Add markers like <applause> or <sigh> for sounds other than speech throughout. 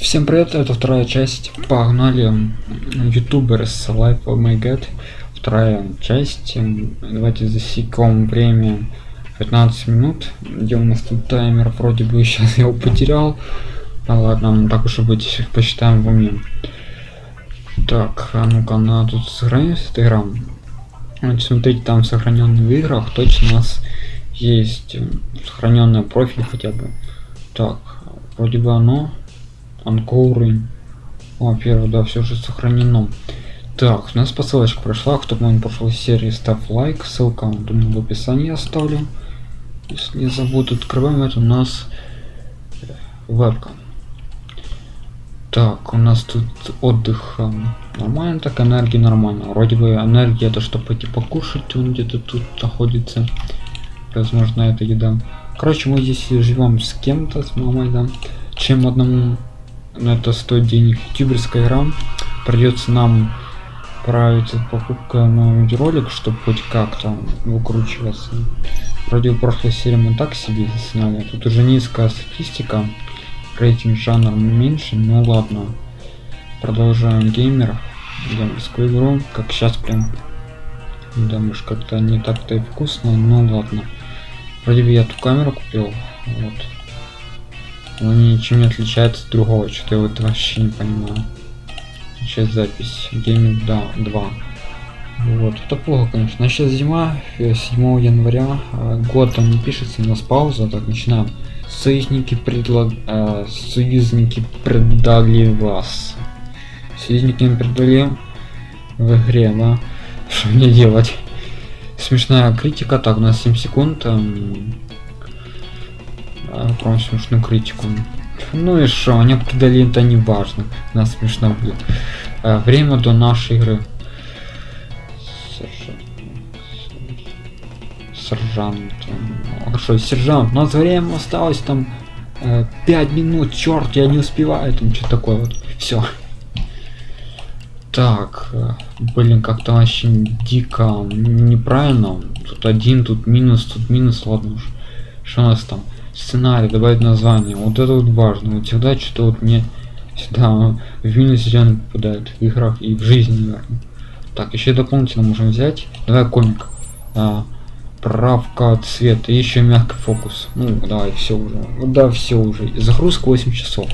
Всем привет, это вторая часть. Погнали. Ютубер с Life of My God. Вторая часть. Давайте засекем время 15 минут. Где у нас тут таймер? Вроде бы сейчас я его потерял. А ладно, так уж и быть, посчитаем в уме. Так, а ну-ка, она тут сохранилась эта игра. Вот смотрите, там сохраненный в играх точно у нас есть сохраненный профиль хотя бы. Так, вроде бы оно Анкоры. О, первое, да, все же сохранено. Так, у нас посылочка прошла. Кто помнит прошлой серии, ставь лайк. Ссылка, думаю, в описании оставлю. Если не забуду, открываем это у нас вебка. Так, у нас тут отдых э, нормально, так энергия нормально. Вроде бы энергия это что пойти покушать, он где-то тут находится. Возможно, это еда. Короче, мы здесь живем с кем-то, с мамой, да. Чем одному но это стоит денег. Ютуберская игра. Придется нам править покупка на видеоролик чтобы хоть как-то выкручиваться. Вроде в прошлой серии мы так себе сняли. Тут уже низкая статистика. Рейтинг жанр меньше ну ладно. Продолжаем геймер геймерскую игру как сейчас прям. Да как-то не так-то и вкусно ну ладно. Вроде бы я ту камеру купил вот он ничем не отличается от другого, что-то я вот вообще не понимаю. Сейчас запись. Гейминг да, 2. Вот, это плохо, конечно. Сейчас зима, 7 э, января, а год там не пишется, у нас пауза, так начинаем. Союзники предлаг... Э, союзники предали вас. Союзники им предали в игре, да? Что мне делать? Смешная критика, так, у нас 7 секунд. Эм прям смешную критику. Ну и что, они обкидали это не важно. Нас смешно будет. А, время до нашей игры. Сержант. Хорошо, сержант. У нас время осталось там э, 5 минут. Черт, я не успеваю. Там что такое вот. Все. Так, э, блин, как-то вообще дико неправильно. Тут один, тут минус, тут минус, ладно уж. Что у нас там? Сценарий добавить название. Вот это вот важно. Вот всегда что-то вот мне всегда в минус реально попадает в играх и в жизни наверное. так еще дополнительно можем взять. Давай комик. А, правка цвета еще мягкий фокус ну давай все уже. Да все уже. Загрузка 8 часов.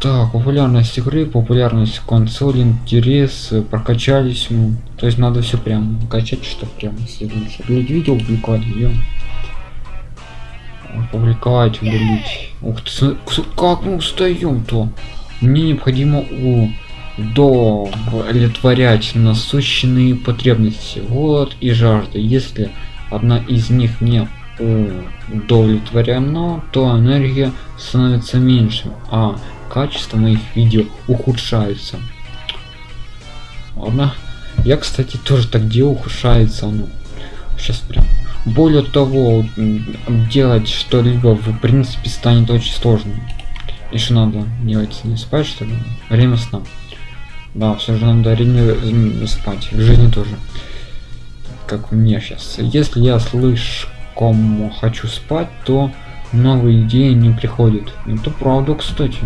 Так популярность игры популярность консоли интерес прокачались ну, то есть надо все прям качать что прям видео публиковать видео опубликовать удалить. Ух ты как мы устаем то мне необходимо у удовлетворять насущные потребности. Вот и жажда. Если одна из них не удовлетворена то энергия становится меньше а качество моих видео ухудшается. Ладно. Я кстати тоже так делаю ухудшается ну сейчас прям более того делать что-либо в принципе станет очень сложно. Еще надо делать не спать что ли время сна. Да все же надо время спать. В жизни тоже. Как мне сейчас если я слишком хочу спать то новые идеи не приходят. Это правда кстати.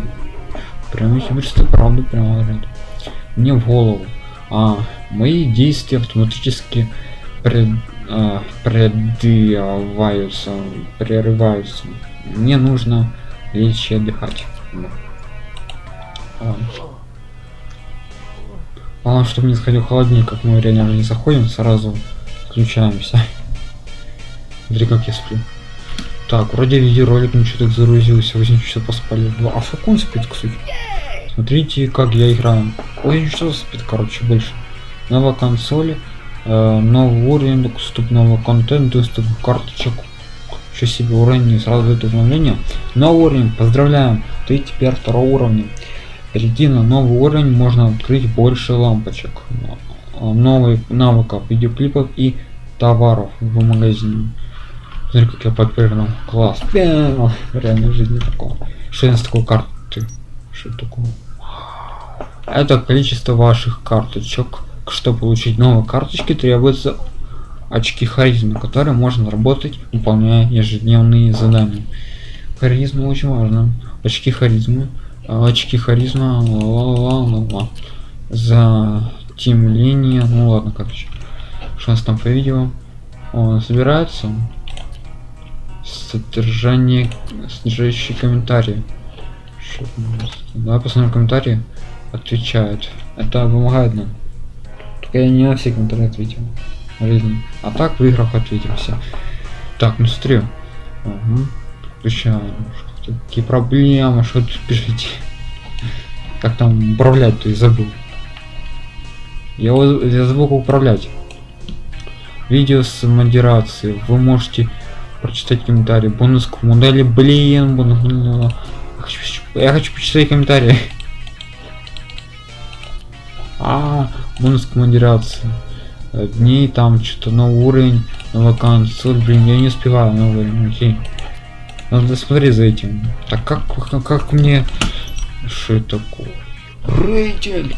Прям если представь правду прямо говорят. Мне в голову. А мои действия автоматически пред э, прерываются, прерываются. Мне нужно лечь и отдыхать. Главное, чтобы не сходил холоднее, как мы реально не заходим, сразу включаемся. Смотри, как я сплю. Так, вроде видеоролик ничего так загрузился, 8 часов поспали. Два. А сколько он спит, кстати? Смотрите, как я играю. Ой, что спит, короче, больше. Новая консоль новый уровень доступного контента доступ карточек еще себе уровень сразу это обновление новый уровень поздравляем ты теперь второго уровня перейти на новый уровень можно открыть больше лампочек новый навыков видеоклипов и товаров в магазине Смотри, как я подпрыгнул. Класс. Реально жизни такого. Что из такой карты? Что такое? Это количество ваших карточек чтобы получить новые карточки, требуются очки харизмы, которые можно работать, выполняя ежедневные задания. Харизма очень важно. Очки харизмы. А, Очки харизма. ла-ла-ла-ла-ла. За тем линия. Ну ладно, короче. Что у нас там по видео? Он собирается. Содержание. Содержащие комментарии. Давай посмотрим комментарии. Отвечают. Это помогает нам. Я не на все комментарии ответил. Жизни. А так в играх ответимся. Так, ну смотри. Угу. Какие проблемы? Что тут пишите? Как там управлять, то и забыл. Я, я забыл управлять. Видео с модерацией. Вы можете прочитать комментарии. Бонус к модели. Блин, бонус. Я хочу, я хочу почитать комментарии. <laughs> А, модерации. Э, Дней там что-то новый уровень, новая консоль, блин, я не успеваю новый уровень, окей. Надо смотреть за этим. Так как, как, как мне... Что это такое? Рейтинг!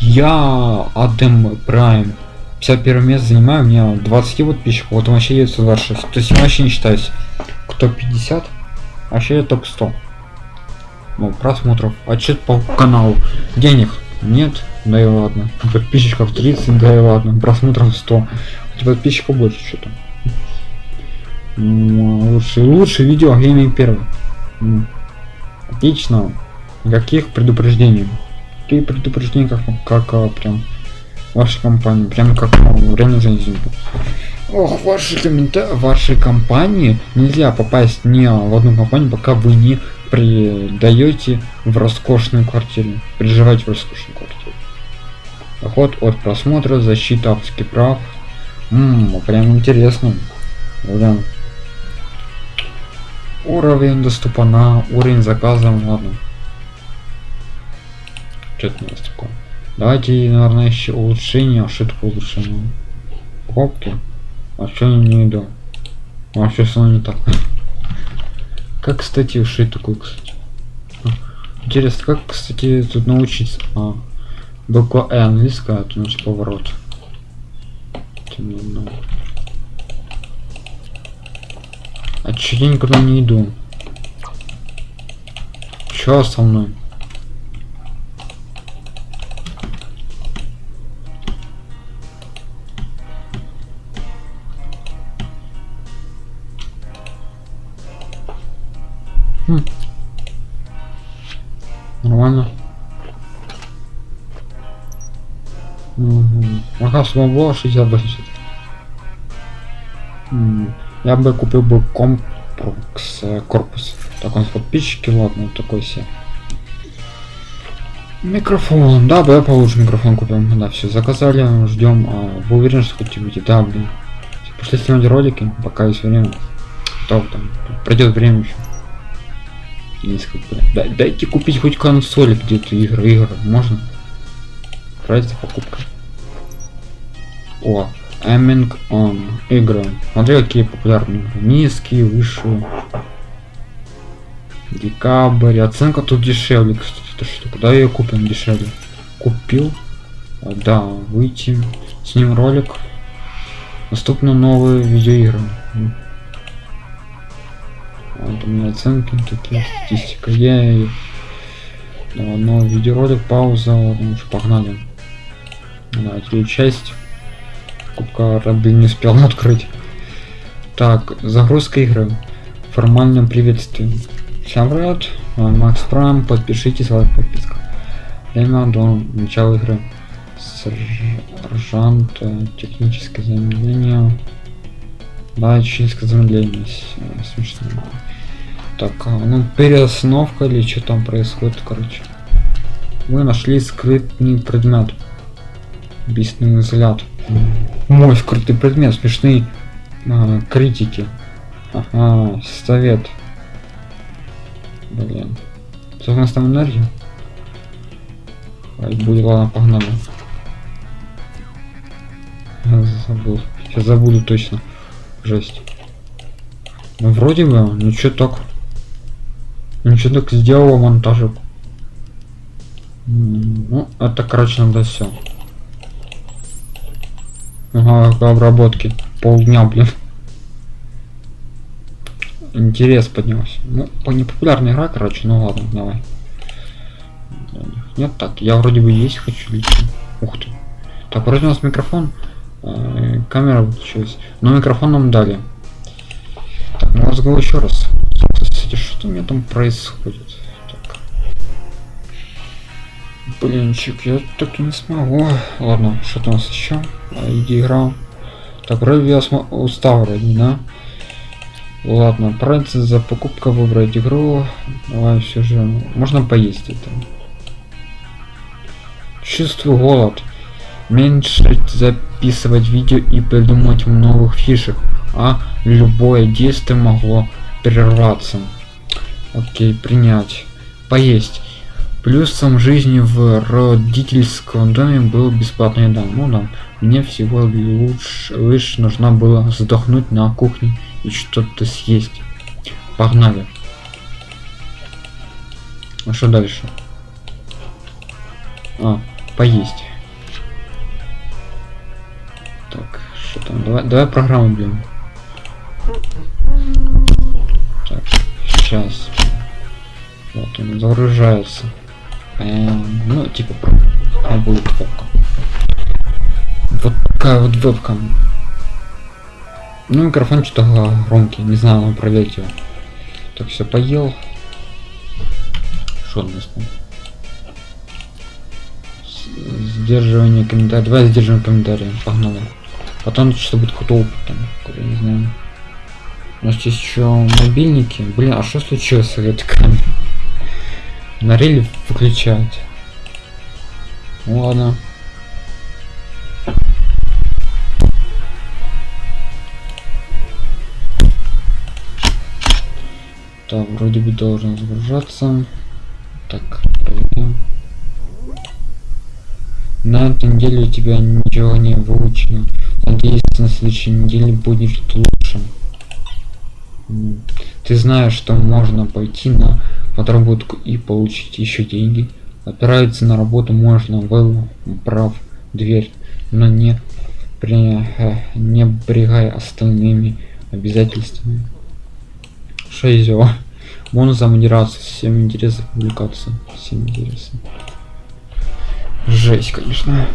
Я Адем Прайм. 51 место занимаю, у меня 20 подписчиков, вот вообще есть 26. То есть я вообще не считаюсь. Кто 50? Вообще я топ 100. Ну, просмотров. Отчет по каналу. Денег нет, да и ладно. Подписчиков 30, да и ладно. Просмотров 100. Хотя подписчиков больше что-то. Лучше, лучше видео гейминг первый. Отлично. Никаких предупреждений. Какие предупреждения, как, как а, прям вашей компании, прям как а, в реальной жизни. Ох, ваши комментарии, вашей компании нельзя попасть ни в одну компанию, пока вы не придаете в роскошную квартиру. Приживаете в роскошную квартиру. Доход от просмотра, защита авторских прав. Ммм, прям интересно. Прям. Уровень доступа на уровень заказа, ладно. Что-то у нас такое. Давайте, наверное, еще улучшение. А что такое улучшение? Кнопки. А что я не иду? А что со мной не так? <laughs> Как, кстати, ушить такой, кстати? Интересно, как, кстати, тут научиться? А, буква Э английская, тут значит поворот. А чё я никуда не иду? Чё со мной? Хм. Нормально. Смогло 60 80. М, Я бы купил бы комплекс э, корпус. Так он с подписчики, ладно, такой себе. Микрофон, да, бы я получше микрофон купил. Да, все, заказали, ждем. А, вы уверены, что хотите выйти? Да, блин. Пошли снимать ролики, пока есть время. Вы там? Пройдет время еще. Несколько. Дай- дайте купить хоть консоли где-то игры, игры. Можно? Разница покупка. О, Aiming on игры. Смотри, какие популярные. Низкие, высшие. Декабрь. Оценка тут дешевле, кстати. Это что? Куда ее купим дешевле? Купил. А, Да, выйти. С ним ролик. Доступны новые видеоигры. Вот у меня оценки такие, статистика. Я да, новый видеоролик, пауза, ладно, уж погнали. Давайте часть. Раби не успел открыть. Так, загрузка игры. Формальное приветствие. Всем а, Макс Прайм, подпишитесь, лайк, подписка. Время до начала игры. Сержант, техническое замедление. Да, техническое замедление. Смешно. Так, а, ну переостановка или что там происходит, короче. Мы нашли скрытный предмет. Убийственный взгляд. Мой скрытый предмет, смешные а, критики. Ага, совет. Блин. Что у нас там энергия? Ай, будет, ладно, погнали. Я забыл. Сейчас забуду точно. Жесть. Ну, вроде бы, ничего так. Ничего так сделала монтажик. Ну, это, короче, надо все. Обработке. Полдня, блин. интерес поднялся. Ну, по непопулярная игра, короче, ну ладно, давай. Нет, так, я вроде бы есть хочу лично. Ух ты. Так, вроде у нас микрофон. Э, камера выключилась. Но микрофон нам дали. Так, ну разговор еще раз. Кстати, что у меня там происходит? Блинчик, я так и не смогу. Ладно, что-то у нас еще. Иди игра. Так, вроде я устал вроде, да? Ладно, отправиться за покупкой, выбрать игру. Давай все же. Можно поесть это. Чувствую голод. Меньше записывать видео и придумать новых фишек. А любое действие могло прерваться. Окей, принять. Поесть. Плюсом жизни в родительском доме был бесплатный еда. Ну да, мне всего лучше, лишь нужна была задохнуть на кухне и что-то съесть. Погнали. А что дальше? А, поесть. Так, что там? Давай, давай программу блин. Так, сейчас. Вот он загружается. Эм, ну, типа, а будет вебка. Вот такая вот вебка. Ну, микрофон что-то громкий, не знаю, он проверить его. Так, все, поел. Что у нас там? Сдерживание комментариев. Давай сдерживаем комментарии. Погнали. Потом что будет какой-то опыт там, какой не знаю. У нас есть еще мобильники. Блин, а что случилось с этой камерой? Нарили выключать. Ну ладно. Так, вроде бы должен загружаться. Так, проверим. На этой неделе у тебя ничего не выучено. Надеюсь, на следующей неделе будет лучше. Ты знаешь, что можно пойти на подработку и получить еще деньги. Отправиться на работу можно, выбрав дверь, но не, при, не брегай остальными обязательствами. Шейзио. Бонус за модерацию. Всем интересно публикация. Всем интересно. Жесть, конечно.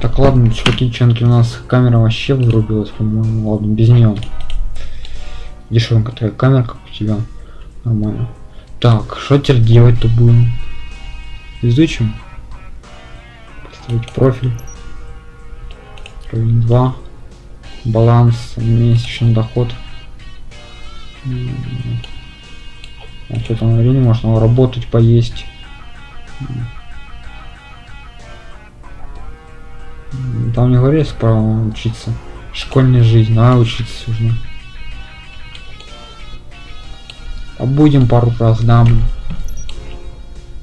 Так, ладно, чуваки, ченки, у нас камера вообще вырубилась, по-моему. Ладно, без нее. Дешевенькая такая камера, как у тебя. Нормально. Так, что теперь делать-то будем? Изучим. Поставить профиль. Уровень 2. Баланс, месячный доход. А что там времени можно работать, поесть. Там не говорится про учиться. Школьная жизнь, а учиться нужно. Побудем пару раз, да.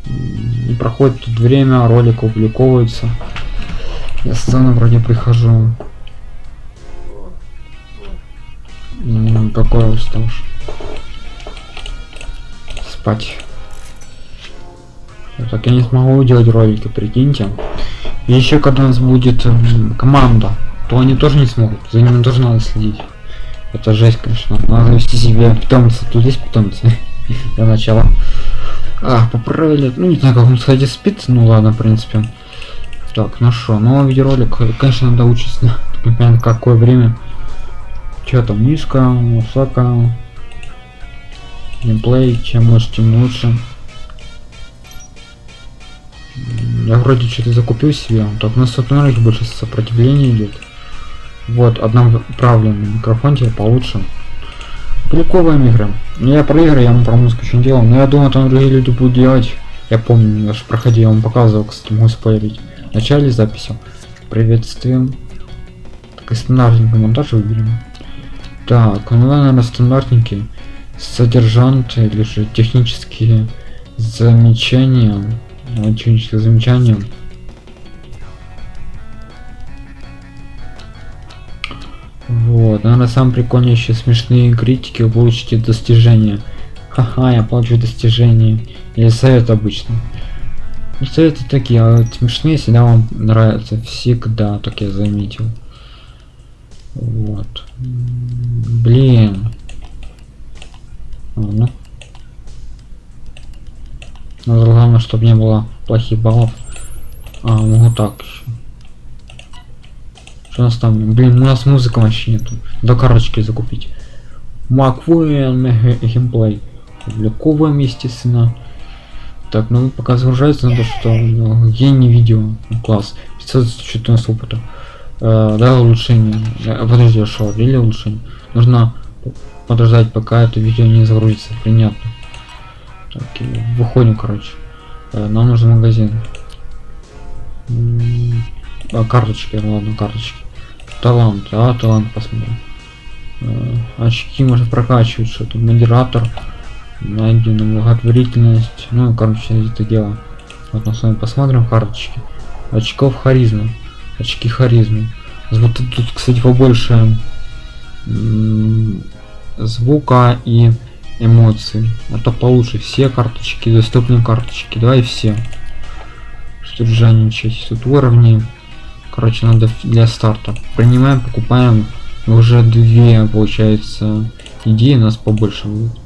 И проходит тут время, ролик публиковывается. Я сцену вроде прихожу. Какой уставший спать. Так я не смогу делать ролики, прикиньте. И еще когда у нас будет команда, то они тоже не смогут. За ними тоже надо следить. Это жесть, конечно. Надо вести себе питомца. Тут есть питомцы. <laughs> Для начала. А, поправили. Ну, не знаю, как он, кстати, спит. Ну ладно, в принципе. Так, ну что, новый видеоролик. Конечно, надо учиться. <laughs> Непонятно, какое время. Что там, низко, высоко геймплей, чем лучше, тем лучше. Я вроде что-то закупил себе, так на сотнерах больше сопротивления идет. Вот, одноправленный микрофон тебе получше. Прикольные игры. Ну, я про игры, я еще не делал, но я думаю, там другие люди будут делать. Я помню, я же проходил, я вам показывал, кстати, могу спойлерить. В начале записи. Приветствуем. Так, и стандартный монтаж выберем. Так, ну, наверное, стандартненький содержанты или же технические замечания технические замечания вот наверное самое прикольное еще смешные критики вы получите достижения. Ха-ха я получу достижения или совет обычно ну, советы такие а вот смешные всегда вам нравятся. Всегда так я заметил. Вот. Блин. А, ну. Но главное, чтобы не было плохих баллов. А, могу так еще. У нас там? Блин, у нас музыка вообще нету. До карточки закупить. Маквуэн геймплей. Публиковываем, естественно. Так, ну пока загружается, надо что ну, гений видео. Ну, класс. 514 опыта. Э, да, улучшение. Э, подожди, что, или улучшение? Нужно подождать, пока это видео не загрузится. Принятно. Так, выходим, короче. Э, нам нужен магазин. А, карточки, ладно, карточки. Талант, а, талант посмотрим. Э, очки можно прокачивать, что-то. Модератор найдена благотворительность. Ну короче это дело. Вот мы с вами посмотрим карточки. Очков харизма очки харизмы. Вот тут кстати побольше. Звука и эмоций. Это получше. Все карточки доступные карточки. Давай все. Что жадничать тут уровни короче надо для старта принимаем покупаем уже две получается идеи у нас побольше будет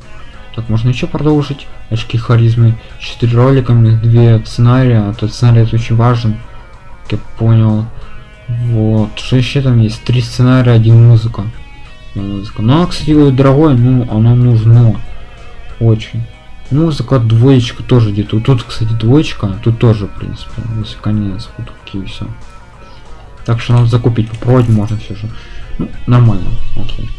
так, можно еще продолжить. Очки харизмы. Четыре роликами, две сценария. Этот сценарий это очень важен. Как я понял. Вот. Что еще там есть? Три сценария, один музыка. музыка. Ну, а, кстати, дорогое, ну, оно нужно. Очень. Музыка, двоечка тоже где-то. Тут, кстати, двоечка. Тут тоже, в принципе. Если конец. Вот такие все. Так что надо закупить. Попробовать можно все же. Ну, нормально. Окей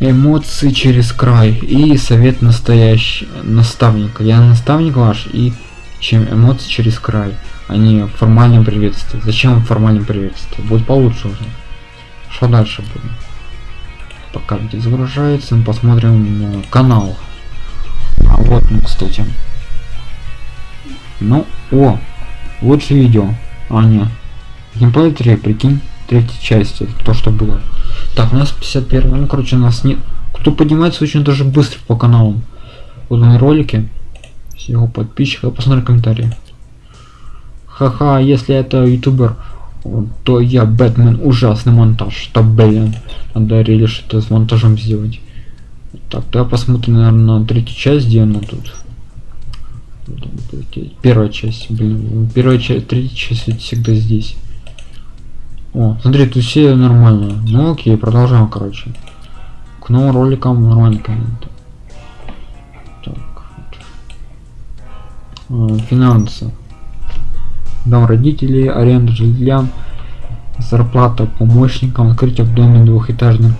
эмоции через край и совет настоящий наставника. Я наставник ваш и чем эмоции через край а не формальное приветствие зачем формальное приветствие? Будет получше уже. Что дальше будем? Пока где загружается мы посмотрим канал. А вот ну кстати. Ну о лучшее видео. А не геймплей 3 прикинь третьей части то что было так, у нас 51, ну, короче, у нас нет... Кто поднимается очень даже быстро по каналам. Вот мои ролики. С его подписчиков. Посмотри комментарии. Ха-ха, если это ютубер, то я Бэтмен ужасный монтаж. Что, блин, надо или что-то с монтажом сделать. Так, я посмотрим, наверное, на третью часть, где она тут. Первая часть, блин, первая часть, третья часть всегда здесь. О, смотри, тут все нормально. Ну окей, продолжаем, короче. К новым роликам нормально комменты. Так. Вот. Финансы. Дом родителей, аренда жилья, зарплата помощникам, открытие в доме двухэтажных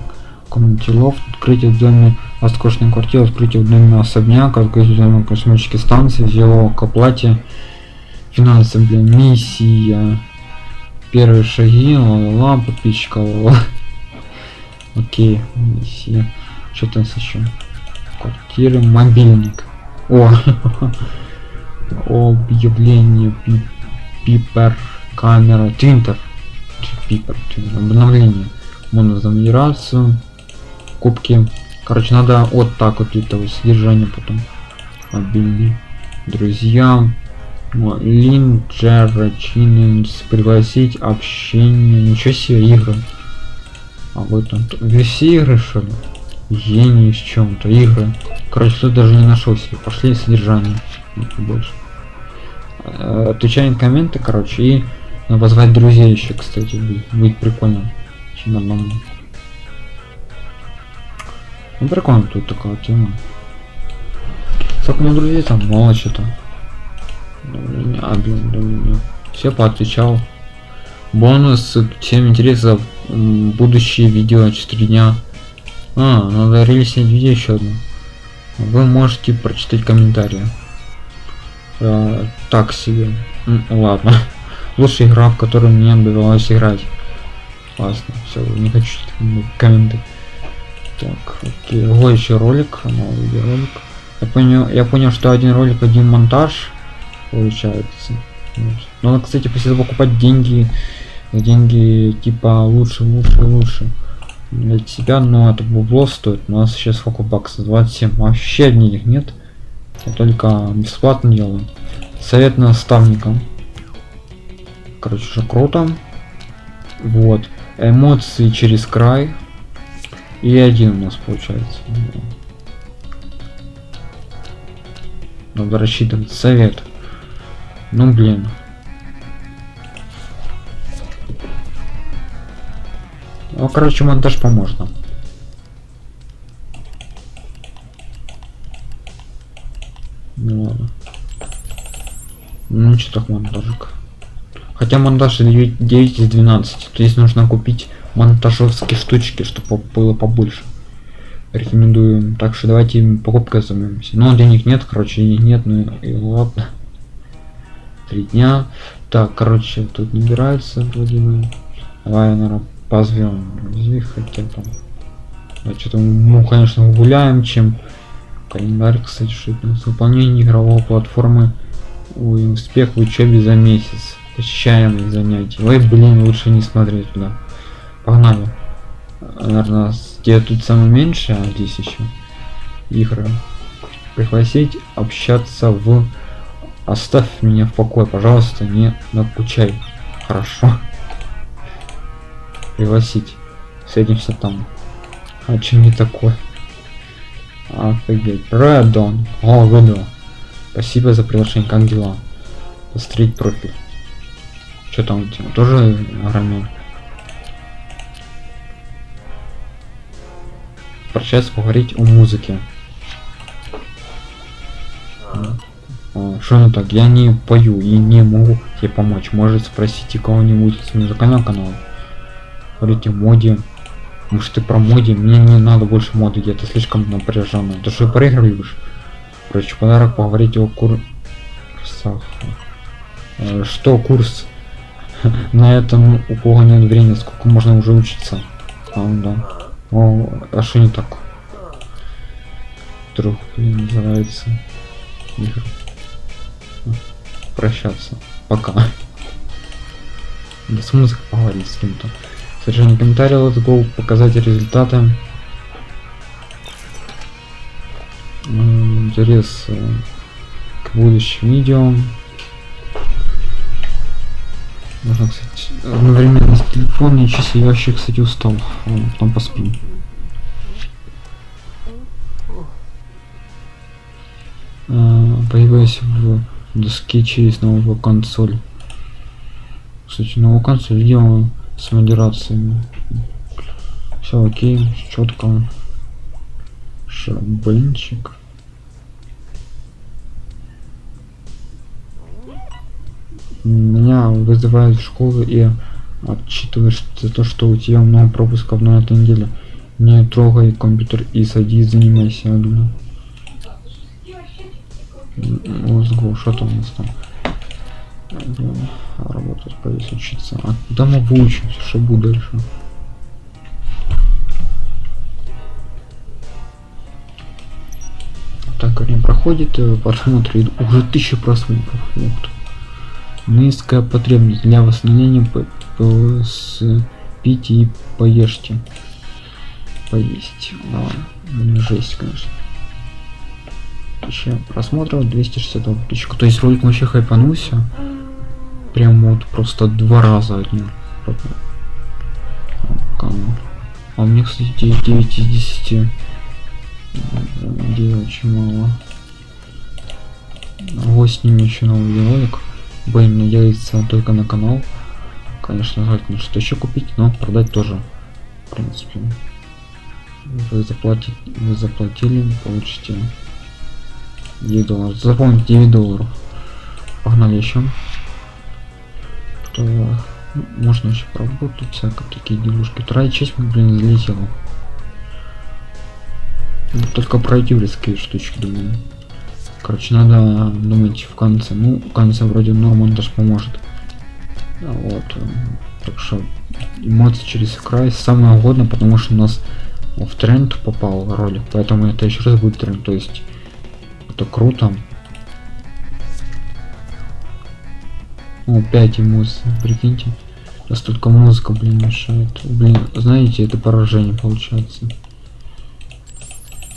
комнате лофт, открытие в доме роскошной квартиры, открытие в доме особняк, открытие в доме космической станции, взяло к оплате, финансы, блин, миссия, первые шаги, ла-ла, подписчика, ла Окей, миссия. Что там еще? Квартиры, мобильник. О, <laughs> объявление, пипер, камера, твинтер. Пипер, обновление. Монозамирацию, кубки. Короче, надо вот так вот этого содержания потом. Мобильный. Друзья, Линджер Чиненс пригласить общение. Ничего себе игры. А вот он. Все игры что ли? Гений с чем-то. Игры. Короче, тут даже не нашел себе. Пошли содержание. Больше. Э, отвечаем комменты, короче, и позвать друзей еще, кстати, будет, будет прикольно. Чем одному. Ну прикольно тут такая тема. Сколько у меня друзей там мало что-то. А, блин, блин, Все поотвечал. Бонус, всем интересно будущие видео 4 дня. А, надо релизнуть видео еще одно. Вы можете прочитать комментарии. А, так себе. Ладно. <laughs> Лучшая игра, в которую мне довелось играть. Классно. Все, не хочу комменты. Так, окей. Вот еще ролик, новый видеоролик. Я понял, я понял, что один ролик, один монтаж получается. Но надо, кстати, после этого покупать деньги, деньги типа лучше, лучше, лучше для себя, но это бабло стоит. У нас сейчас сколько баксов? 27. Вообще денег нет. Я только бесплатно делаю. Совет наставникам. Короче, уже круто. Вот. Эмоции через край. И один у нас получается. Надо рассчитывать совет. Ну блин. Ну, короче, монтаж поможет нам. Ну ладно. Ну что так монтажик. Хотя монтаж 9, 9 из 12. То есть нужно купить монтажовские штучки, чтобы было побольше. Рекомендую. Так что давайте покупкой займемся. Но денег нет, короче, денег нет, ну и ладно. Три дня. Так, короче, тут набирается Владимир. Давай, наверное, позовем хотя там. Да, что-то мы, конечно, гуляем, чем календарь, кстати, что выполнение игровой платформы Ой, успех в учебе за месяц. Посещаемые занятия. Ой, блин, лучше не смотреть туда. Погнали. Наверное, где тут самое меньше, а здесь еще игры. Пригласить общаться в... Оставь меня в покое, пожалуйста, не накучай. Хорошо. Пригласить. Встретимся там. А что не такое? Офигеть. Редон. О, выдал. Спасибо за приглашение. Как дела? Посмотреть профиль. Что там у тебя? Тоже огромен? Прощаться поговорить о музыке. Что ну так? Я не пою и не могу тебе помочь. Может спросите кого-нибудь с музыкального канала. Говорите моде. Может ты про моде? Мне не надо больше моды, это слишком напряженно. Ты что проигрываешь? Короче, подарок поговорить о курсах. Э, что курс? <laughs> На этом у кого нет времени, сколько можно уже учиться. А, да. О, а что не так? Вдруг называется игр. Прощаться. Пока. Да с музыкой поговорить с кем-то. Содержание комментария, let's go, показать результаты. интерес э, к будущим видео. Можно, кстати, одновременно с телефона и часы. Я вообще, кстати, устал. Потом поспим. А, появилась в доске через новую консоль. Кстати, новую консоль делаю с модерациями. Все окей, четко. Шабенчик. Меня вызывают в школу и отчитываешь за то, что у тебя много пропусков на этой неделе. Не трогай компьютер и садись, занимайся, Адуна. Let's что там у нас там? Работать, повесь учиться. А куда мы выучимся, что будет дальше? Так, время проходит, э, просмотры уже тысяча просмотров. Ух Низкая потребность для восстановления с пить и поешьте. Поесть. А, жесть, конечно. Тысяча просмотров, 260 подписчиков. То есть ролик вообще хайпанулся. Прям вот просто два раза одни. А у меня, кстати, 9 из 10 где очень мало. Вот снимем еще новый ролик. Будем надеяться только на канал. Конечно, желательно что еще купить, но продать тоже. В принципе. Вы заплатите, вы заплатили, получите 9 долларов. Запомните 9 долларов. Погнали еще. То, ну, можно еще поработать, всякие такие делушки. Вторая часть, блин, залетела. Ну, только пройти в резкие штучки, думаю. Короче, надо думать в конце. Ну, в конце вроде Норман даже поможет. Вот. Так что эмоции через край самое угодно, потому что у нас в тренд попал ролик. Поэтому это еще раз будет тренд. То есть это круто. О, 5 эмоций, прикиньте. Сейчас только музыка, блин, мешает. Блин, знаете, это поражение получается.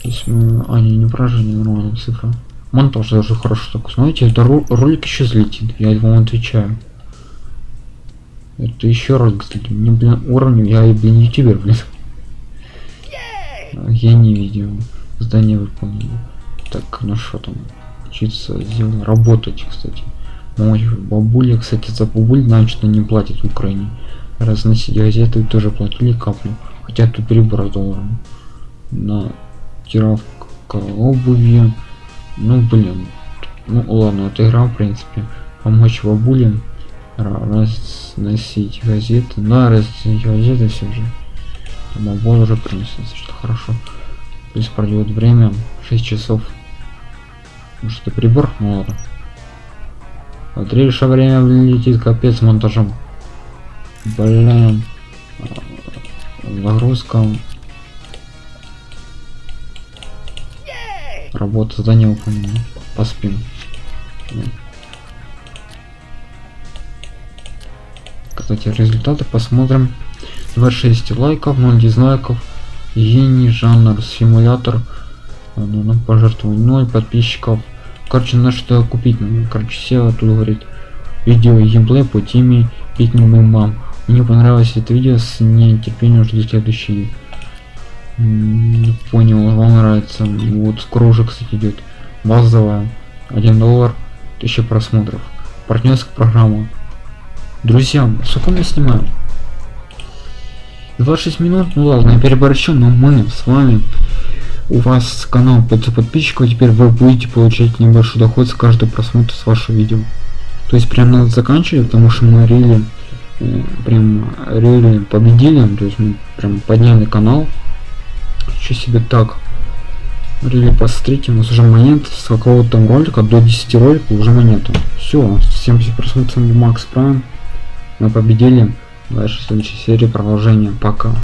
Если мы... А, не, не поражение, нормальная цифра. Монтаж даже хорошо так. Знаете, это ролик еще взлетит. Я вам отвечаю. Это еще ролик взлетит. Мне, блин, уровень, я, блин, ютубер, блин. Я не видел. Здание выполнил. Так, ну что там? учиться сделать, работать, кстати. Мой бабуля, кстати, за бабуль значит не платит в Украине. Разносить газеты тоже платили каплю. Хотя тут перебор долларом. На тировка обуви. Ну блин. Ну ладно, это игра в принципе. Помочь бабулям разносить газеты. На разносить газеты все же. Бабул уже принесет, что хорошо. Плюс пройдет время 6 часов. Может это прибор? Ну ладно. Смотри, что время летит капец монтажом. Блин. Загрузка. Работа задание выполнена. Поспим. Кстати, результаты посмотрим. 26 лайков, 0 дизлайков. Гений, жанр, симулятор. Ну, ну, пожертвовать 0 подписчиков. Короче, на что купить? Ну, короче, все тут говорит. Видео геймплей по теме Питнем мам. Мне понравилось это видео, с нетерпением жду следующий. Понял, вам нравится. Вот скоро уже, кстати, идет базовая. 1 доллар, 1000 просмотров. Партнерская программа. Друзья, сколько мы снимаем? 26 минут, ну ладно, я переборщу, но мы с вами у вас канал 500 подписчиков, теперь вы будете получать небольшой доход с каждого просмотра с вашего видео. То есть прям надо заканчивать, потому что мы рели, прям рели победили, то есть мы прям подняли канал. Что себе так? Рели посмотрите, у нас уже монет с какого-то там ролика до 10 роликов уже монета. Все, 70 просмотров Макс Прайм. Мы победили. Дальше в следующей серии продолжение. Пока.